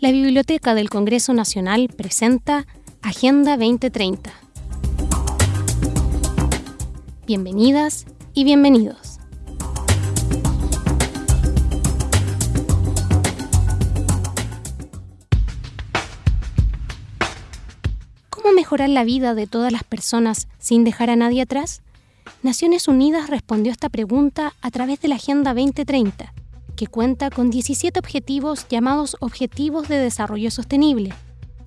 la Biblioteca del Congreso Nacional presenta Agenda 2030. Bienvenidas y bienvenidos. ¿Cómo mejorar la vida de todas las personas sin dejar a nadie atrás? Naciones Unidas respondió esta pregunta a través de la Agenda 2030 que cuenta con 17 objetivos llamados Objetivos de Desarrollo Sostenible,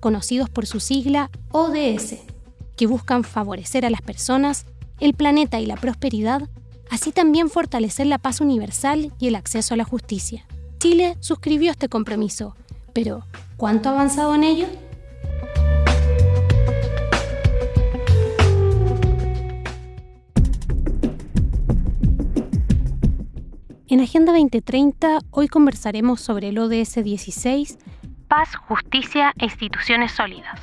conocidos por su sigla ODS, que buscan favorecer a las personas, el planeta y la prosperidad, así también fortalecer la paz universal y el acceso a la justicia. Chile suscribió este compromiso, pero ¿cuánto ha avanzado en ello? En Agenda 2030 hoy conversaremos sobre el ODS 16, Paz, Justicia e Instituciones Sólidas.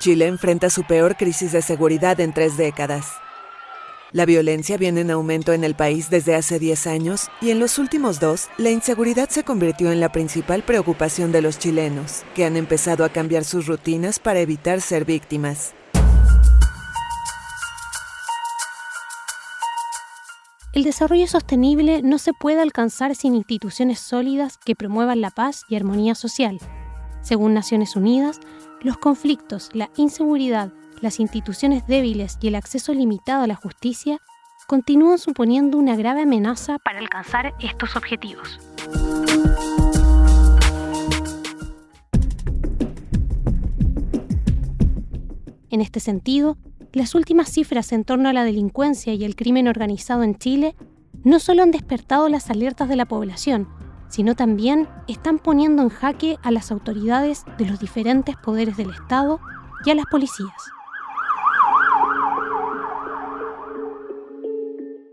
Chile enfrenta su peor crisis de seguridad en tres décadas. La violencia viene en aumento en el país desde hace 10 años y en los últimos dos, la inseguridad se convirtió en la principal preocupación de los chilenos, que han empezado a cambiar sus rutinas para evitar ser víctimas. El desarrollo sostenible no se puede alcanzar sin instituciones sólidas que promuevan la paz y armonía social. Según Naciones Unidas, los conflictos, la inseguridad, las instituciones débiles y el acceso limitado a la justicia continúan suponiendo una grave amenaza para alcanzar estos objetivos. En este sentido, las últimas cifras en torno a la delincuencia y el crimen organizado en Chile no solo han despertado las alertas de la población, sino también están poniendo en jaque a las autoridades de los diferentes poderes del Estado y a las policías.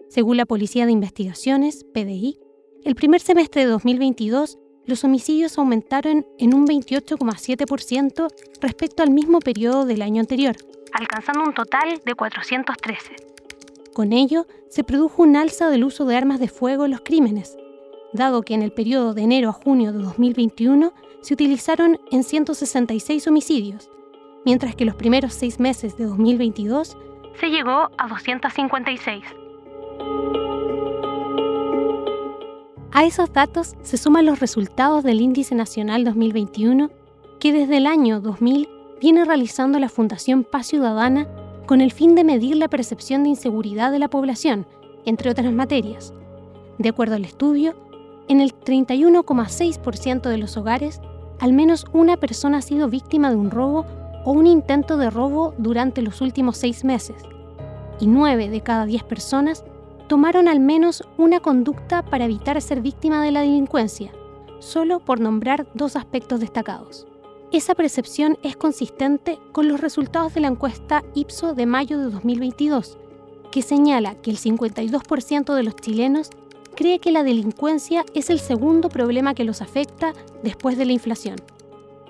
Según la Policía de Investigaciones, PDI, el primer semestre de 2022 los homicidios aumentaron en un 28,7% respecto al mismo periodo del año anterior, alcanzando un total de 413. Con ello, se produjo un alza del uso de armas de fuego en los crímenes, dado que en el periodo de enero a junio de 2021 se utilizaron en 166 homicidios, mientras que los primeros seis meses de 2022 se llegó a 256. A esos datos se suman los resultados del Índice Nacional 2021, que desde el año 2000 viene realizando la Fundación Paz Ciudadana con el fin de medir la percepción de inseguridad de la población, entre otras materias. De acuerdo al estudio, en el 31,6% de los hogares, al menos una persona ha sido víctima de un robo o un intento de robo durante los últimos seis meses, y 9 de cada 10 personas tomaron al menos una conducta para evitar ser víctima de la delincuencia, solo por nombrar dos aspectos destacados. Esa percepción es consistente con los resultados de la encuesta IPSO de mayo de 2022, que señala que el 52% de los chilenos cree que la delincuencia es el segundo problema que los afecta después de la inflación.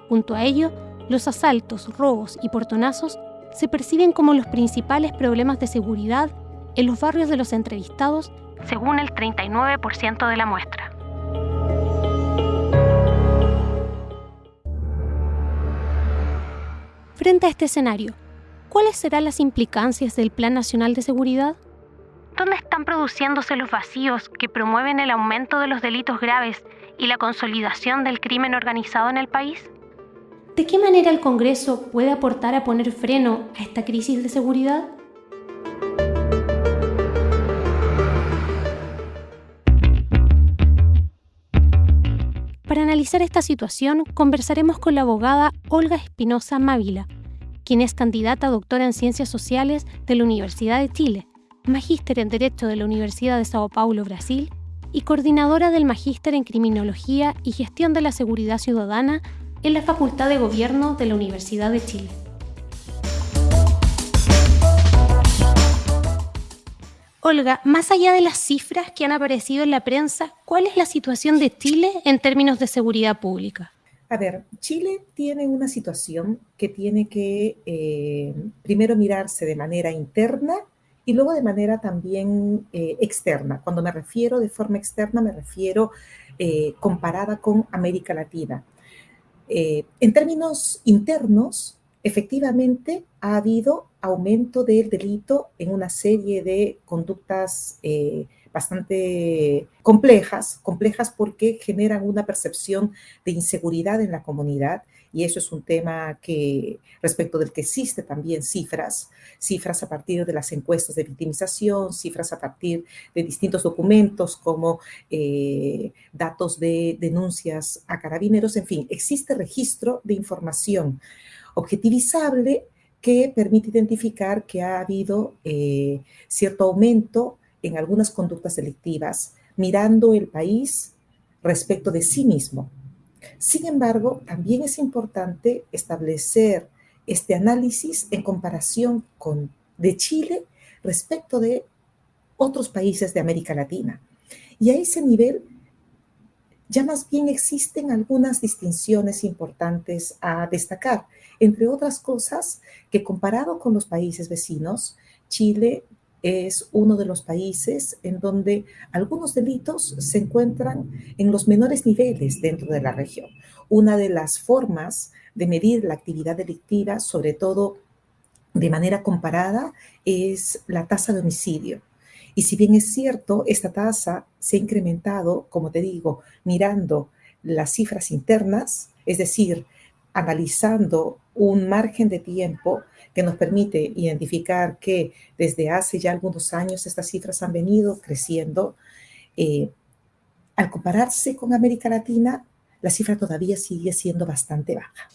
Junto a ello, los asaltos, robos y portonazos se perciben como los principales problemas de seguridad en los barrios de los entrevistados, según el 39% de la muestra. Frente a este escenario, ¿cuáles serán las implicancias del Plan Nacional de Seguridad? ¿Dónde están produciéndose los vacíos que promueven el aumento de los delitos graves y la consolidación del crimen organizado en el país? ¿De qué manera el Congreso puede aportar a poner freno a esta crisis de seguridad? Analizar esta situación, conversaremos con la abogada Olga Espinosa Mávila, quien es candidata a doctora en Ciencias Sociales de la Universidad de Chile, magíster en Derecho de la Universidad de Sao Paulo, Brasil, y coordinadora del Magíster en Criminología y Gestión de la Seguridad Ciudadana en la Facultad de Gobierno de la Universidad de Chile. Olga, más allá de las cifras que han aparecido en la prensa, ¿cuál es la situación de Chile en términos de seguridad pública? A ver, Chile tiene una situación que tiene que eh, primero mirarse de manera interna y luego de manera también eh, externa. Cuando me refiero de forma externa, me refiero eh, comparada con América Latina. En términos internos, efectivamente ha habido aumento del delito en una serie de conductas bastante complejas, complejas porque generan una percepción de inseguridad en la comunidad y eso es un tema que respecto del que existe también cifras, cifras a partir de las encuestas de victimización, cifras a partir de distintos documentos como eh, datos de denuncias a carabineros, en fin, existe registro de información objetivizable que permite identificar que ha habido eh, cierto aumento en algunas conductas delictivas, mirando el país respecto de sí mismo. Sin embargo, también es importante establecer este análisis en comparación con de Chile respecto de otros países de América Latina. Y a ese nivel ya más bien existen algunas distinciones importantes a destacar. Entre otras cosas, que comparado con los países vecinos, Chile es uno de los países en donde algunos delitos se encuentran en los menores niveles dentro de la región. Una de las formas de medir la actividad delictiva, sobre todo de manera comparada, es la tasa de homicidio. Y si bien es cierto, esta tasa se ha incrementado, como te digo, mirando las cifras internas, es decir, analizando un margen de tiempo que nos permite identificar que desde hace ya algunos años estas cifras han venido creciendo. Eh, al compararse con América Latina, la cifra todavía sigue siendo bastante baja.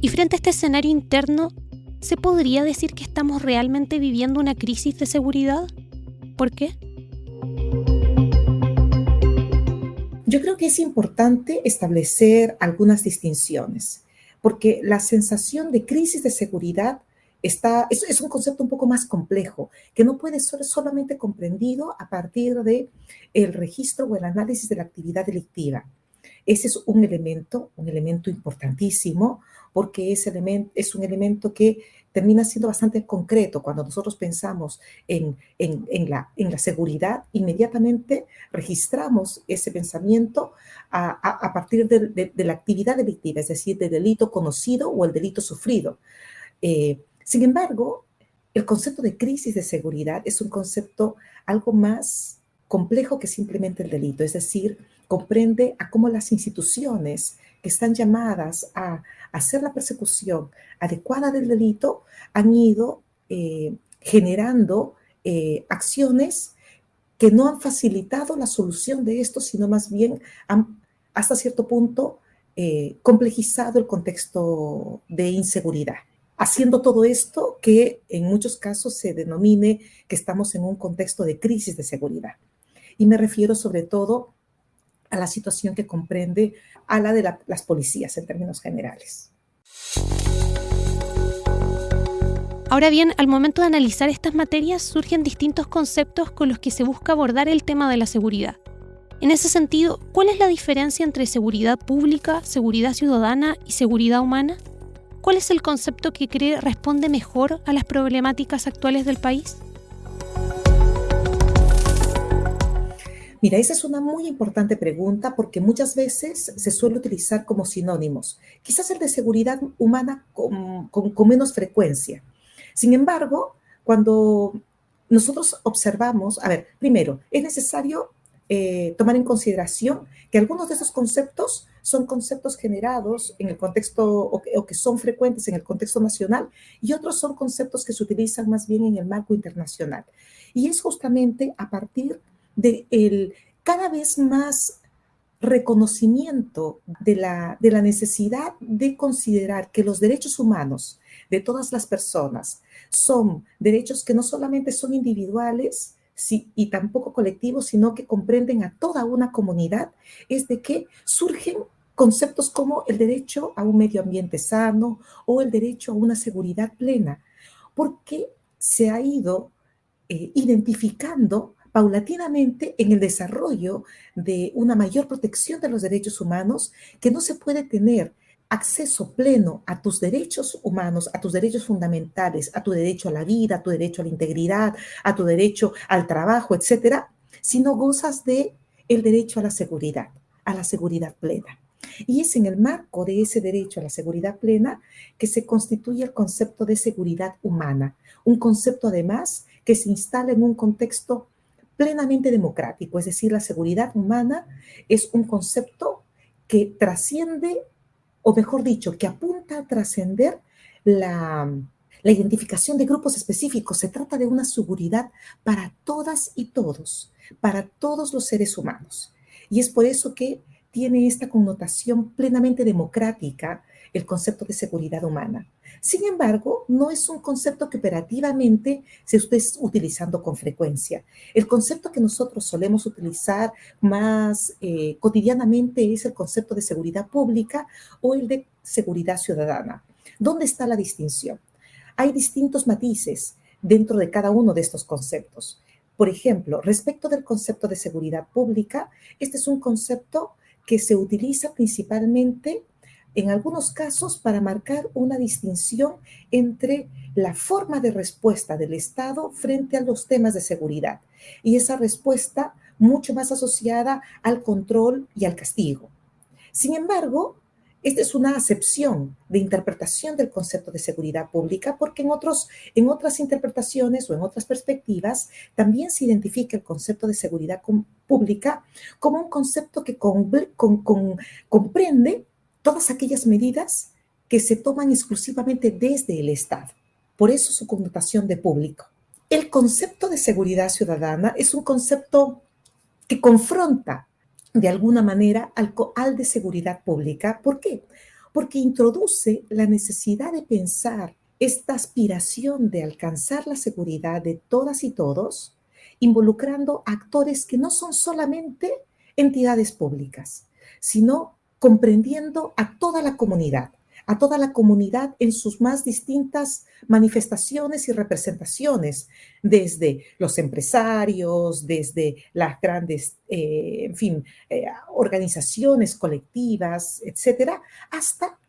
Y frente a este escenario interno, ¿se podría decir que estamos realmente viviendo una crisis de seguridad? ¿Por qué? Yo creo que es importante establecer algunas distinciones porque la sensación de crisis de seguridad es, un concepto un poco más complejo, que no puede ser solamente comprendido a partir de el registro o el análisis de la actividad delictiva. Ese es un elemento, un elemento importantísimo, porque ese elemento es un elemento que termina siendo bastante concreto. Cuando nosotros pensamos en, la, en la seguridad, inmediatamente registramos ese pensamiento a, partir de, la actividad delictiva, es decir, del delito conocido o el delito sufrido. Eh, sin embargo, el concepto de crisis de seguridad es un concepto algo más complejo que simplemente el delito, es decir, comprende a cómo las instituciones que están llamadas a hacer la persecución adecuada del delito han ido eh, generando eh, acciones que no han facilitado la solución de esto, sino más bien han hasta cierto punto eh, complejizado el contexto de inseguridad, haciendo todo esto que en muchos casos se denomine que estamos en un contexto de crisis de seguridad. Y me refiero sobre todo a la situación que comprende a la de las policías en términos generales. Ahora bien, al momento de analizar estas materias surgen distintos conceptos con los que se busca abordar el tema de la seguridad. En ese sentido, ¿cuál es la diferencia entre seguridad pública, seguridad ciudadana y seguridad humana? ¿Cuál es el concepto que cree responde mejor a las problemáticas actuales del país? Mira, esa es una muy importante pregunta porque muchas veces se suele utilizar como sinónimos. Quizás el de seguridad humana con, con menos frecuencia. Sin embargo, cuando nosotros observamos, a ver, primero, es necesario eh, tomar en consideración que algunos de esos conceptos son conceptos generados en el contexto o que, son frecuentes en el contexto nacional y otros son conceptos que se utilizan más bien en el marco internacional. Y es justamente a partir de el cada vez más reconocimiento de la, de la necesidad de considerar que los derechos humanos de todas las personas son derechos que no solamente son individuales, y tampoco colectivos, sino que comprenden a toda una comunidad, es de que surgen conceptos como el derecho a un medio ambiente sano o el derecho a una seguridad plena, porque se ha ido eh, identificando paulatinamente en el desarrollo de una mayor protección de los derechos humanos que no se puede tener acceso pleno a tus derechos humanos, a tus derechos fundamentales, a tu derecho a la vida, a tu derecho a la integridad, a tu derecho al trabajo, etcétera, si no gozas de el derecho a la seguridad, a la seguridad plena. Y es en el marco de ese derecho a la seguridad plena que se constituye el concepto de seguridad humana, un concepto además que se instala en un contexto plenamente democrático, es decir, la seguridad humana es un concepto que trasciende, o mejor dicho, que apunta a trascender la, la identificación de grupos específicos. Se trata de una seguridad para todas y todos, para todos los seres humanos. Y es por eso que tiene esta connotación plenamente democrática el concepto de seguridad humana. Sin embargo, no es un concepto que operativamente se esté utilizando con frecuencia. El concepto que nosotros solemos utilizar más eh, cotidianamente es el concepto de seguridad pública o el de seguridad ciudadana. ¿Dónde está la distinción? Hay distintos matices dentro de cada uno de estos conceptos. Por ejemplo, respecto del concepto de seguridad pública, este es un concepto que se utiliza principalmente en algunos casos para marcar una distinción entre la forma de respuesta del Estado frente a los temas de seguridad y esa respuesta mucho más asociada al control y al castigo. Sin embargo, esta es una acepción de interpretación del concepto de seguridad pública porque en, otros, en otras interpretaciones o en otras perspectivas también se identifica el concepto de seguridad pública como un concepto que comprende todas aquellas medidas que se toman exclusivamente desde el Estado. Por eso su connotación de público. El concepto de seguridad ciudadana es un concepto que confronta de alguna manera al, al de seguridad pública. ¿Por qué? Porque introduce la necesidad de pensar esta aspiración de alcanzar la seguridad de todas y todos, involucrando actores que no son solamente entidades públicas, sino comprendiendo a toda la comunidad a toda la comunidad en sus más distintas manifestaciones y representaciones, desde los empresarios, desde las grandes, eh, en fin, eh, organizaciones colectivas, etcétera, hasta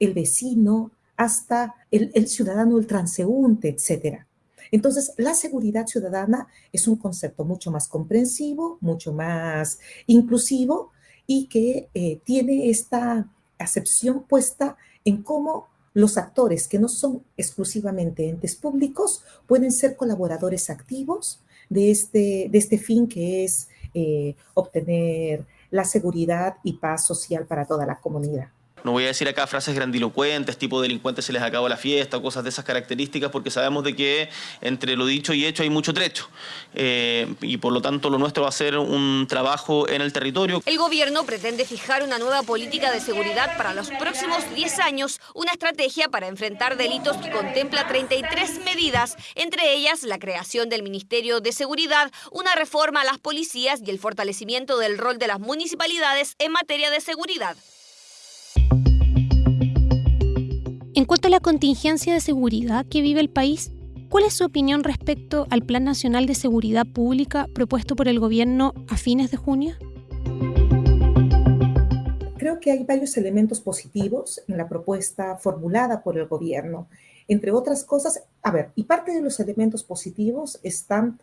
el vecino, hasta el, el ciudadano, el transeúnte, etcétera. Entonces, la seguridad ciudadana es un concepto mucho más comprensivo, mucho más inclusivo y que eh, tiene esta acepción puesta en cómo los actores que no son exclusivamente entes públicos pueden ser colaboradores activos de este, de este fin que es eh, obtener la seguridad y paz social para toda la comunidad. No voy a decir acá frases grandilocuentes, tipo delincuentes se les acabó la fiesta, cosas de esas características, porque sabemos de que entre lo dicho y hecho hay mucho trecho. Eh, y por lo tanto lo nuestro va a ser un trabajo en el territorio. El gobierno pretende fijar una nueva política de seguridad para los próximos 10 años, una estrategia para enfrentar delitos que contempla 33 medidas, entre ellas la creación del Ministerio de Seguridad, una reforma a las policías y el fortalecimiento del rol de las municipalidades en materia de seguridad. En cuanto a la contingencia de seguridad que vive el país, ¿cuál es su opinión respecto al Plan Nacional de Seguridad Pública propuesto por el gobierno a fines de junio? Creo que hay varios elementos positivos en la propuesta formulada por el gobierno. Entre otras cosas, a ver, y parte de los elementos positivos están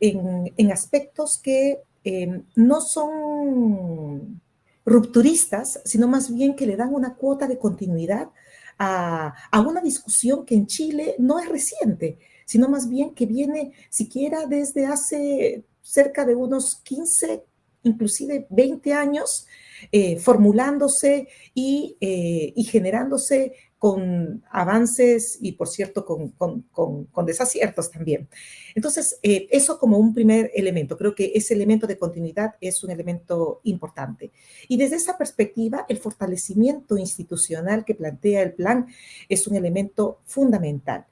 en, aspectos que eh, no son rupturistas, sino más bien que le dan una cuota de continuidad a, una discusión que en Chile no es reciente, sino más bien que viene siquiera desde hace cerca de unos 15, inclusive 20 años, eh, formulándose y, eh, y, generándose con avances y, por cierto, con, con, desaciertos también. Entonces, eh, eso como un primer elemento. Creo que ese elemento de continuidad es un elemento importante. Y desde esa perspectiva, el fortalecimiento institucional que plantea el plan es un elemento fundamental,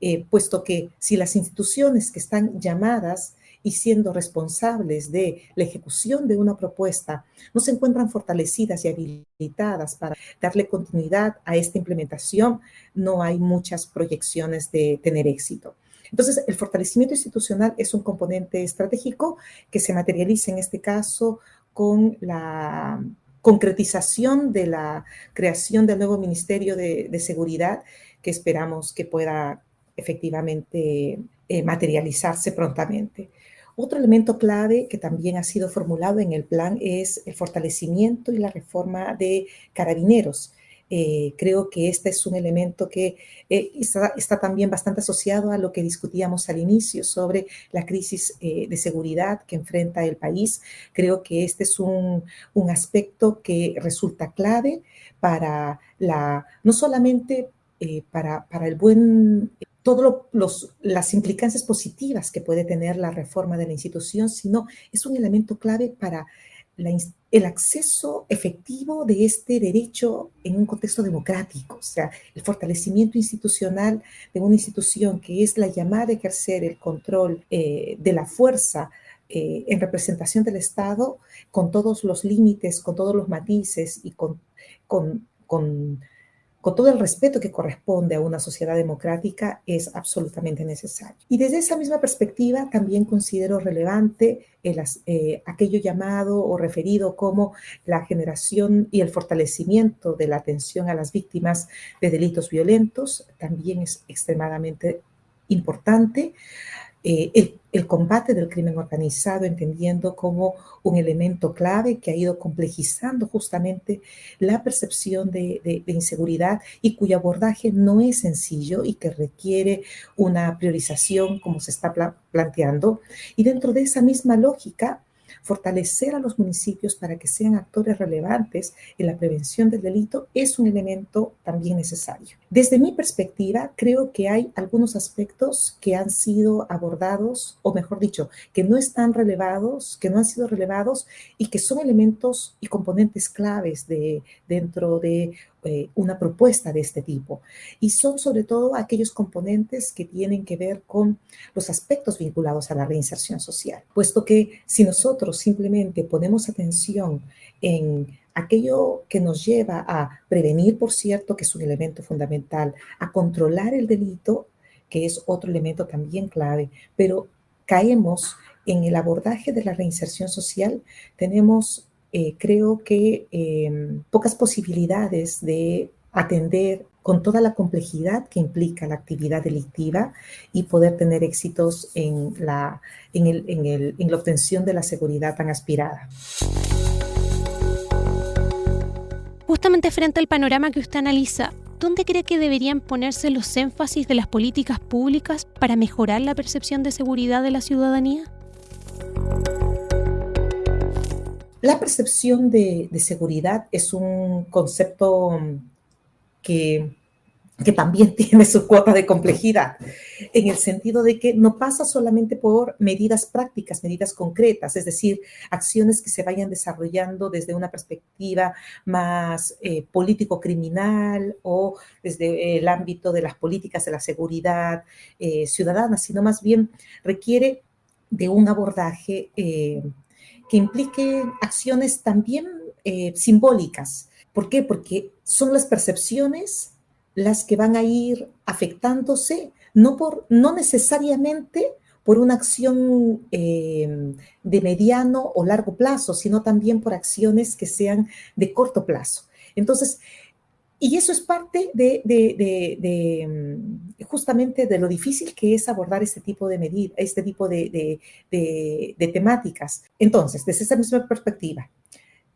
eh, puesto que si las instituciones que están llamadas y siendo responsables de la ejecución de una propuesta no se encuentran fortalecidas y habilitadas para darle continuidad a esta implementación, no hay muchas proyecciones de tener éxito. Entonces, el fortalecimiento institucional es un componente estratégico que se materializa en este caso con la concretización de la creación del nuevo Ministerio de, Seguridad que esperamos que pueda efectivamente eh, materializarse prontamente. Otro elemento clave que también ha sido formulado en el plan es el fortalecimiento y la reforma de carabineros. Eh, creo que este es un elemento que eh, está, también bastante asociado a lo que discutíamos al inicio sobre la crisis eh, de seguridad que enfrenta el país. Creo que este es un, un aspecto que resulta clave para la, no solamente para, para, el buen todas las implicancias positivas que puede tener la reforma de la institución, sino es un elemento clave para el acceso efectivo de este derecho en un contexto democrático, o sea, el fortalecimiento institucional de una institución que es la llamada a ejercer el control eh, de la fuerza eh, en representación del Estado, con todos los límites, con todos los matices y con, con, con con todo el respeto que corresponde a una sociedad democrática, es absolutamente necesario. Y desde esa misma perspectiva, también considero relevante el, eh, aquello llamado o referido como la generación y el fortalecimiento de la atención a las víctimas de delitos violentos, también es extremadamente importante. Eh, el, combate del crimen organizado, entendiendo como un elemento clave que ha ido complejizando justamente la percepción de, inseguridad y cuyo abordaje no es sencillo y que requiere una priorización como se está planteando. Y dentro de esa misma lógica, fortalecer a los municipios para que sean actores relevantes en la prevención del delito es un elemento también necesario. Desde mi perspectiva, creo que hay algunos aspectos que han sido abordados, o mejor dicho, que no están relevados, que no han sido relevados y que son elementos y componentes claves de, dentro de eh, una propuesta de este tipo. Y son sobre todo aquellos componentes que tienen que ver con los aspectos vinculados a la reinserción social, puesto que si nosotros simplemente ponemos atención en aquello que nos lleva a prevenir, por cierto, que es un elemento fundamental, a controlar el delito, que es otro elemento también clave, pero caemos en el abordaje de la reinserción social, tenemos eh, creo que em, pocas posibilidades de atender con toda la complejidad que implica la actividad delictiva y poder tener éxitos en la, en, la obtención de la seguridad tan aspirada. Justamente frente al panorama que usted analiza, ¿dónde cree que deberían ponerse los énfasis de las políticas públicas para mejorar la percepción de seguridad de la ciudadanía? La percepción de, seguridad es un concepto que, también tiene su cuota de complejidad, en el sentido de que no pasa solamente por medidas prácticas, medidas concretas, es decir, acciones que se vayan desarrollando desde una perspectiva más eh, político-criminal o desde el ámbito de las políticas de la seguridad eh, ciudadana, sino más bien requiere de un abordaje eh, que implique acciones también eh, simbólicas. ¿Por qué? Porque son las percepciones las que van a ir afectándose, no, por, no necesariamente por una acción eh, de mediano o largo plazo, sino también por acciones que sean de corto plazo. Entonces, y eso es parte de, mm, justamente de lo difícil que es abordar este tipo de medidas, este tipo de, temáticas. Entonces, desde esa misma perspectiva,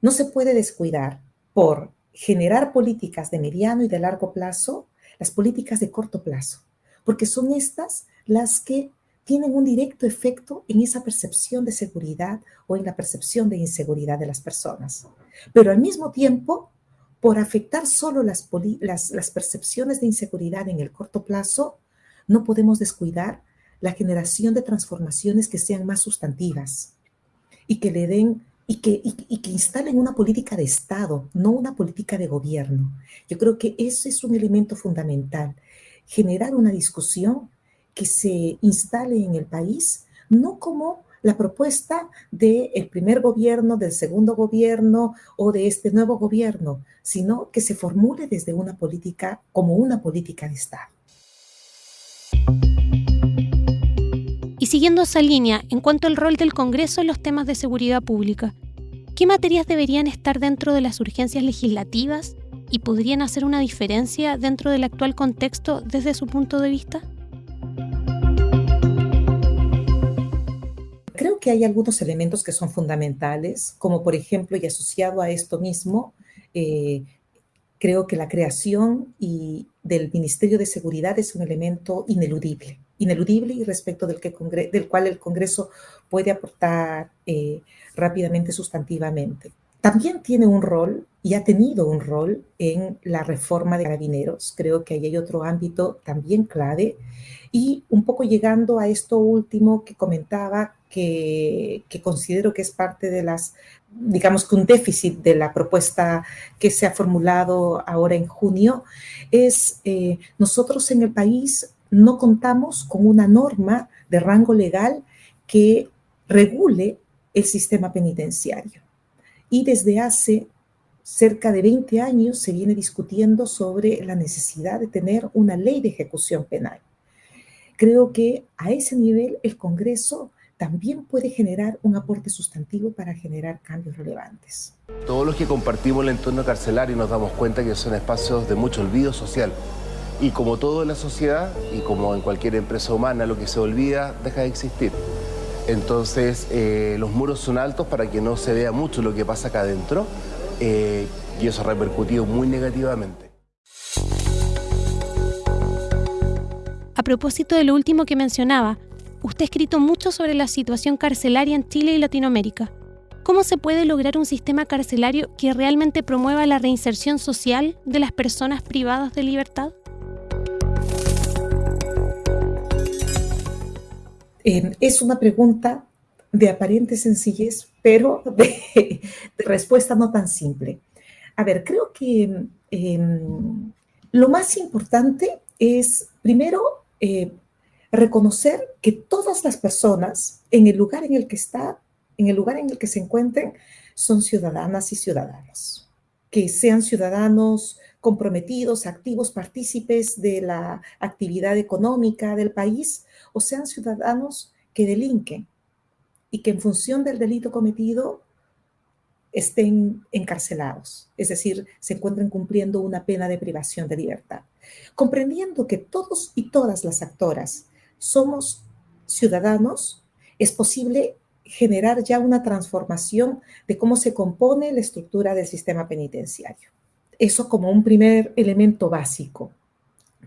no se puede descuidar por generar políticas de mediano y de largo plazo las políticas de corto plazo, porque son estas las que tienen un directo efecto en esa percepción de seguridad o en la percepción de inseguridad de las personas. Pero al mismo tiempo, por afectar solo las, las, percepciones de inseguridad en el corto plazo, no podemos descuidar la generación de transformaciones que sean más sustantivas y que le den y que, y, instalen una política de Estado, no una política de gobierno. Yo creo que ese es un elemento fundamental, generar una discusión que se instale en el país, no como la propuesta del primer gobierno, del segundo gobierno o de este nuevo gobierno, sino que se formule desde una política como una política de Estado. Siguiendo esa línea, en cuanto al rol del Congreso en los temas de seguridad pública, ¿qué materias deberían estar dentro de las urgencias legislativas y podrían hacer una diferencia dentro del actual contexto desde su punto de vista? Creo que hay algunos elementos que son fundamentales, como por ejemplo, y asociado a esto mismo, eh, creo que la creación del Ministerio de Seguridad es un elemento ineludible, ineludible y respecto del, que del cual el Congreso puede aportar eh, rápidamente, sustantivamente. También tiene un rol y ha tenido un rol en la reforma de carabineros. Creo que ahí hay otro ámbito también clave. Y un poco llegando a esto último que comentaba, que, que, considero que es parte de las, digamos que un déficit de la propuesta que se ha formulado ahora en junio, es eh, nosotros en el país no contamos con una norma de rango legal que regule el sistema penitenciario. Y desde hace cerca de 20 años se viene discutiendo sobre la necesidad de tener una ley de ejecución penal. Creo que a ese nivel el Congreso también puede generar un aporte sustantivo para generar cambios relevantes. Todos los que compartimos el entorno carcelario nos damos cuenta que son espacios de mucho olvido social. Y como todo en la sociedad y como en cualquier empresa humana, lo que se olvida deja de existir. Entonces, eh, los muros son altos para que no se vea mucho lo que pasa acá adentro eh, y eso ha repercutido muy negativamente. A propósito de lo último que mencionaba, usted ha escrito mucho sobre la situación carcelaria en Chile y Latinoamérica. ¿Cómo se puede lograr un sistema carcelario que realmente promueva la reinserción social de las personas privadas de libertad? Es una pregunta de aparente sencillez, pero de, respuesta no tan simple. A ver, creo que em, lo más importante es, primero, eh, reconocer que todas las personas en el lugar en el que está, en el lugar en el que se encuentren, son ciudadanas y ciudadanos. Que sean ciudadanos comprometidos, activos, partícipes de la actividad económica del país, o sean ciudadanos que delinquen y que en función del delito cometido estén encarcelados, es decir, se encuentren cumpliendo una pena de privación de libertad. Comprendiendo que todos y todas las actoras somos ciudadanos, es posible generar ya una transformación de cómo se compone la estructura del sistema penitenciario. Eso como un primer elemento básico,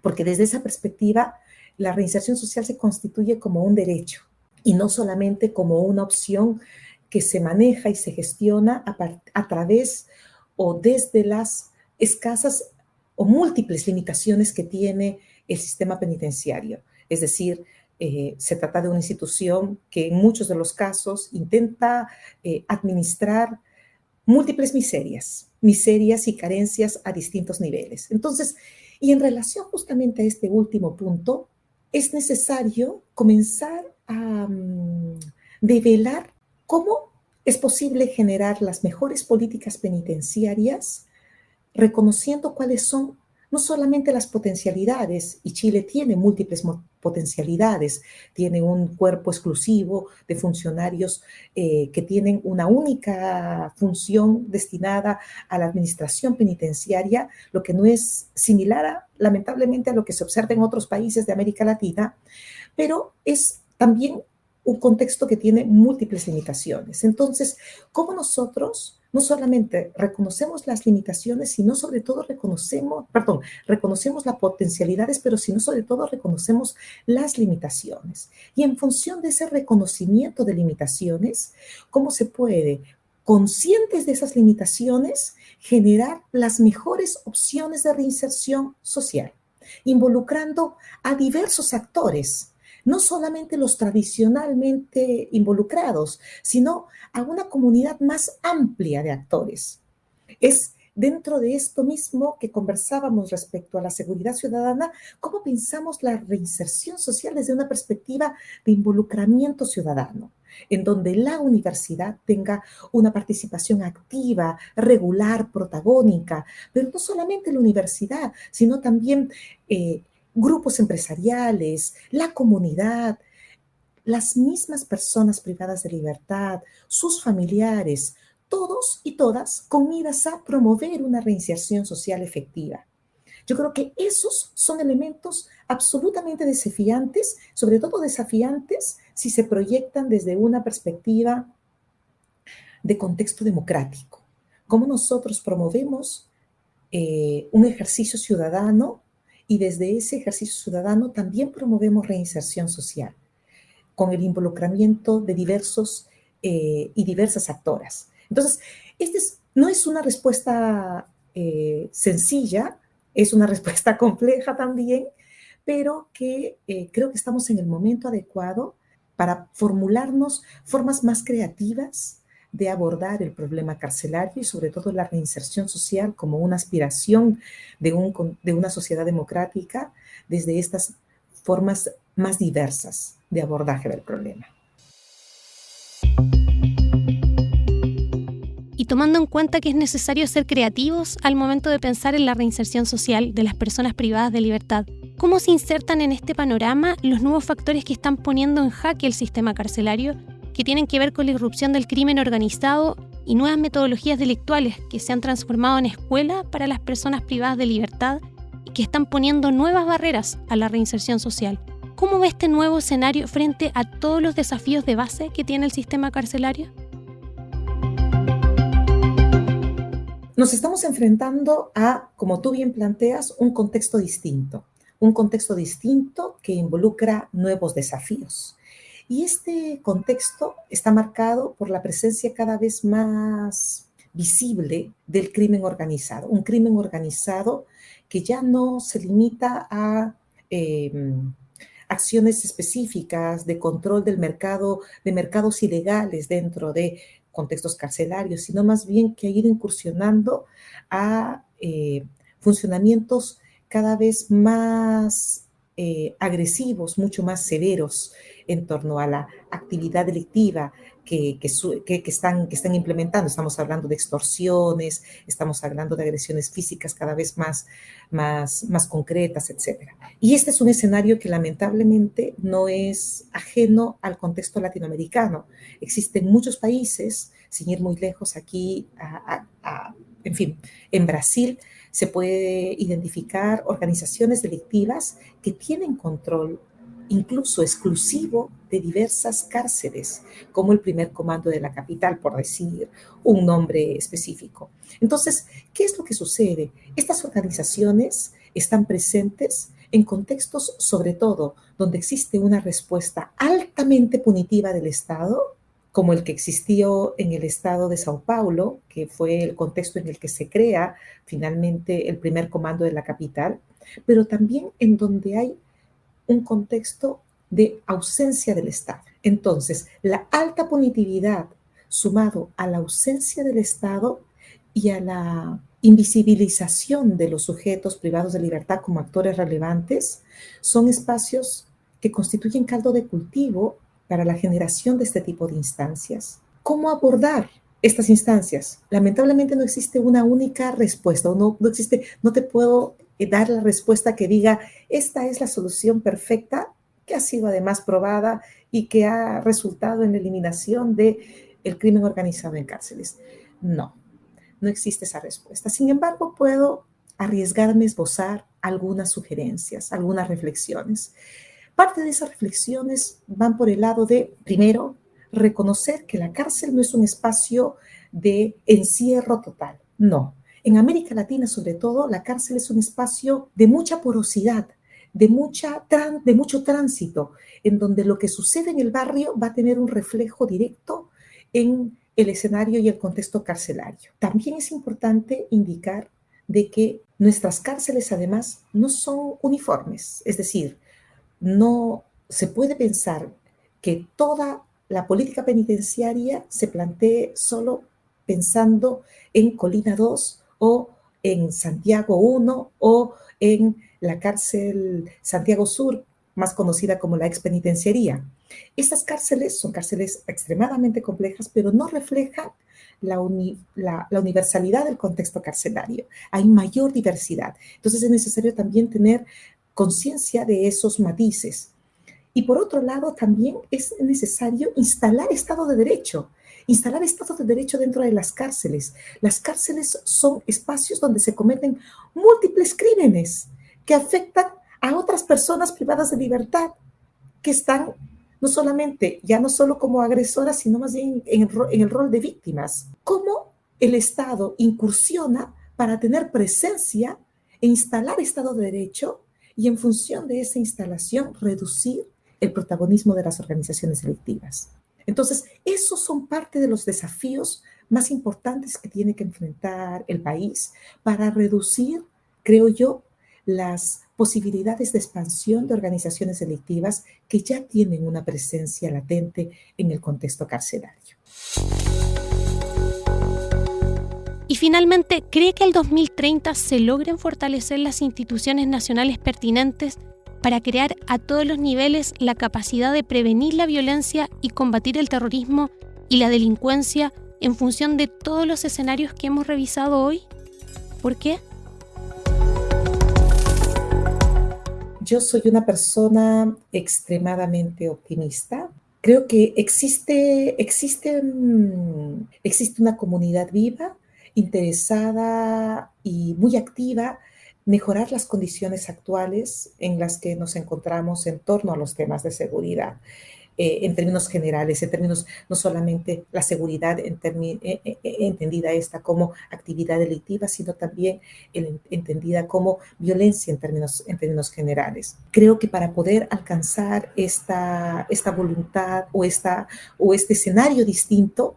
porque desde esa perspectiva la reinserción social se constituye como un derecho y no solamente como una opción que se maneja y se gestiona a, través o desde las escasas o múltiples limitaciones que tiene el sistema penitenciario. Es decir, eh, se trata de una institución que en muchos de los casos intenta eh, administrar múltiples miserias, miserias y carencias a distintos niveles. Entonces, y en relación justamente a este último punto, es necesario comenzar a mm, develar cómo es posible generar las mejores políticas penitenciarias, reconociendo cuáles son no solamente las potencialidades, y Chile tiene múltiples potencialidades, tiene un cuerpo exclusivo de funcionarios eh, que tienen una única función destinada a la administración penitenciaria, lo que no es similar, lamentablemente, a lo que se observa en otros países de América Latina, pero es también un contexto que tiene múltiples limitaciones. Entonces, ¿cómo nosotros no solamente reconocemos las limitaciones, sino sobre todo reconocemos, perdón, reconocemos las potencialidades, pero sino sobre todo reconocemos las limitaciones. Y en función de ese reconocimiento de limitaciones, ¿cómo se puede, conscientes de esas limitaciones, generar las mejores opciones de reinserción social, involucrando a diversos actores no solamente los tradicionalmente involucrados, sino a una comunidad más amplia de actores. Es dentro de esto mismo que conversábamos respecto a la seguridad ciudadana, cómo pensamos la reinserción social desde una perspectiva de involucramiento ciudadano, en donde la universidad tenga una participación activa, regular, protagónica, pero no solamente la universidad, sino también eh, grupos empresariales, la comunidad, las mismas personas privadas de libertad, sus familiares, todos y todas con miras a promover una reinserción social efectiva. Yo creo que esos son elementos absolutamente desafiantes, sobre todo desafiantes si se proyectan desde una perspectiva de contexto democrático. Cómo nosotros promovemos eh, un ejercicio ciudadano y desde ese ejercicio ciudadano también promovemos reinserción social con el involucramiento de diversos eh, y diversas actoras. Entonces, este no es una respuesta eh, sencilla, es una respuesta compleja también, pero que eh, creo que estamos en el momento adecuado para formularnos formas más creativas de abordar el problema carcelario y sobre todo la reinserción social como una aspiración de, un, de una sociedad democrática desde estas formas más diversas de abordaje del problema. y tomando en cuenta que es necesario ser creativos al momento de pensar en la reinserción social de las personas privadas de libertad, ¿cómo se insertan en este panorama los nuevos factores que están poniendo en jaque el sistema carcelario, que tienen que ver con la irrupción del crimen organizado y nuevas metodologías delictuales que se han transformado en escuela para las personas privadas de libertad y que están poniendo nuevas barreras a la reinserción social? ¿Cómo ve este nuevo escenario frente a todos los desafíos de base que tiene el sistema carcelario? Nos estamos enfrentando a, como tú bien planteas, un contexto distinto, un contexto distinto que involucra nuevos desafíos. Y este contexto está marcado por la presencia cada vez más visible del crimen organizado, un crimen organizado que ya no se limita a em, acciones específicas de control del mercado, de mercados ilegales dentro de contextos carcelarios, sino más bien que ir incursionando a eh, funcionamientos cada vez más eh, agresivos, mucho más severos en torno a la actividad delictiva que, están, implementando. Estamos hablando de extorsiones, estamos hablando de agresiones físicas cada vez más, más, más concretas, etc. Y este es un escenario que lamentablemente no es ajeno al contexto latinoamericano. Existen muchos países, sin ir muy lejos aquí, en fin, en Brasil, se puede identificar organizaciones delictivas que tienen control incluso exclusivo de diversas cárceles, como el primer comando de la capital, por decir un nombre específico. Entonces, ¿qué es lo que sucede? Estas organizaciones están presentes en contextos, sobre todo, donde existe una respuesta altamente punitiva del Estado como el que existió en el estado de Sao Paulo, que fue el contexto en el que se crea finalmente el primer comando de la capital, pero también en donde hay un contexto de ausencia del Estado. Entonces, la alta punitividad sumado a la ausencia del Estado y a la invisibilización de los sujetos privados de libertad como actores relevantes, son espacios que constituyen caldo de cultivo para la generación de este tipo de instancias. ¿Cómo abordar estas instancias? Lamentablemente no existe una única respuesta, no, no existe, no te puedo eh, dar la respuesta que diga, esta es la solución perfecta, que ha sido además probada y que ha resultado en la eliminación del el crimen organizado en cárceles. No, no existe esa respuesta. Sin embargo, puedo arriesgarme a esbozar algunas sugerencias, algunas reflexiones. Parte de esas reflexiones van por el lado de, primero, reconocer que la cárcel no es un espacio de encierro total. No. En América Latina, sobre todo, la cárcel es un espacio de mucha porosidad, de, mucha, de mucho tránsito, en donde lo que sucede en el barrio va a tener un reflejo directo en el escenario y el contexto carcelario. También es importante indicar de que nuestras cárceles además no son uniformes, es decir, no se puede pensar que toda la política penitenciaria se plantee solo pensando en Colina 2 o en Santiago 1 o en la cárcel Santiago Sur, más conocida como la expenitenciaría. Estas cárceles son cárceles extremadamente complejas, pero no reflejan la, la, universalidad del contexto carcelario. Hay mayor diversidad. Entonces es necesario también tener conciencia de esos matices. Y por otro lado, también es necesario instalar Estado de Derecho. instalar estados de derecho dentro de las cárceles. Las cárceles son espacios donde se cometen múltiples crímenes que afectan a otras personas privadas de libertad que están no solamente, ya no solo como agresoras, sino más bien en, en el rol de víctimas. ¿Cómo el Estado incursiona para tener presencia e instalar Estado de Derecho y en función de esa instalación reducir el protagonismo de las organizaciones delictivas? Entonces, esos son parte de los desafíos más importantes que tiene que enfrentar el país para reducir, creo yo, las posibilidades de expansión de organizaciones delictivas que ya tienen una presencia latente en el contexto carcelario. Y finalmente, ¿cree que el 2030 se logren fortalecer las instituciones nacionales pertinentes para crear a todos los niveles la capacidad de prevenir la violencia y combatir el terrorismo y la delincuencia en función de todos los escenarios que hemos revisado hoy? ¿Por qué? Yo soy una persona extremadamente optimista. Creo que existe, existe, existe una comunidad viva, interesada y muy activa mejorar las condiciones actuales en las que nos encontramos en torno a los temas de seguridad. Eh, en términos generales, en términos no solamente la seguridad en eh, eh, entendida esta como actividad delictiva, sino también entendida como violencia en términos, en términos generales. Creo que para poder alcanzar esta, esta voluntad o, esta, o este escenario distinto,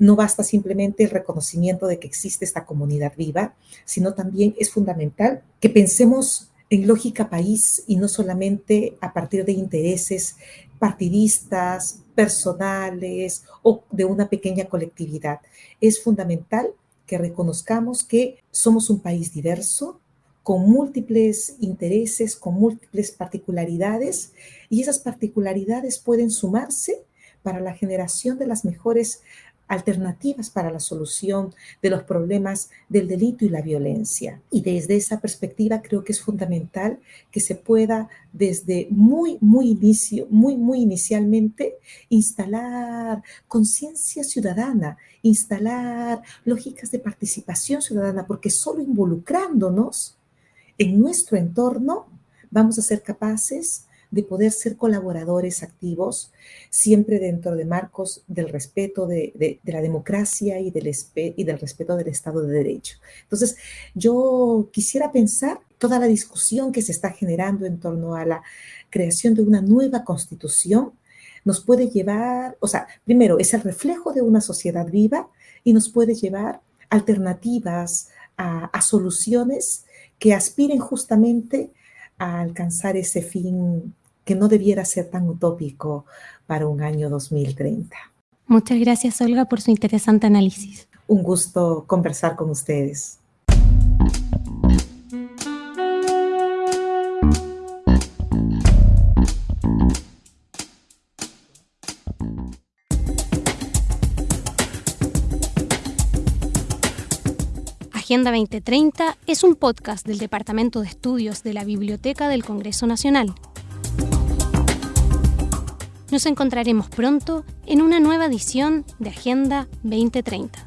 no basta simplemente el reconocimiento de que existe esta comunidad viva, sino también es fundamental que pensemos en lógica país y no solamente a partir de intereses partidistas, personales o de una pequeña colectividad. Es fundamental que reconozcamos que somos un país diverso, con múltiples intereses, con múltiples particularidades, y esas particularidades pueden sumarse para la generación de las mejores alternativas para la solución de los problemas del delito y la violencia. Y desde esa perspectiva creo que es fundamental que se pueda desde muy, muy inicio, muy, muy inicialmente instalar conciencia ciudadana, instalar lógicas de participación ciudadana, porque solo involucrándonos en nuestro entorno vamos a ser capaces de poder ser colaboradores activos, siempre dentro de marcos del respeto de, la democracia y del, y del respeto del Estado de Derecho. Entonces, yo quisiera pensar toda la discusión que se está generando en torno a la creación de una nueva constitución, nos puede llevar, o sea, primero es el reflejo de una sociedad viva y nos puede llevar alternativas a soluciones que aspiren justamente a alcanzar ese fin que no debiera ser tan utópico para un año 2030. Muchas gracias, Olga, por su interesante análisis. Un gusto conversar con ustedes. Agenda 2030 es un podcast del Departamento de Estudios de la Biblioteca del Congreso Nacional. Nos encontraremos pronto en una nueva edición de Agenda 2030.